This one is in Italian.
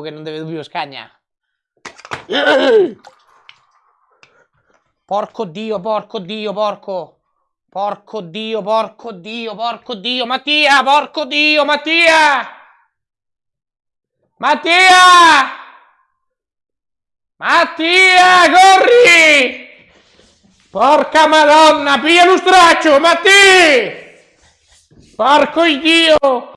che non deve più scagna. Porco dio, porco dio, porco. Porco dio, porco dio, porco dio. Mattia, porco dio, Mattia. Mattia! Mattia, corri! Porca madonna, piglia lo straccio, Mattia! Porco dio!